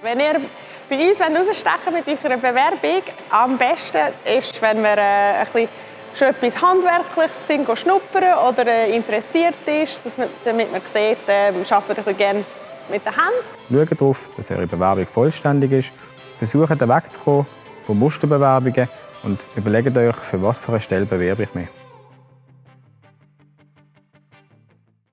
Wenn ihr bei uns rausstechen mit eurer Bewerbung, am besten ist, wenn wir äh, ein bisschen schon etwas Handwerkliches sind, schnuppern oder äh, interessiert ist, dass man, damit man sieht, äh, wir arbeiten gerne mit den Händen. Schaut darauf, dass eure Bewerbung vollständig ist. Versucht wegzukommen von Musterbewerbungen und überlegt euch, für was für eine Stelle bewerbe ich mich.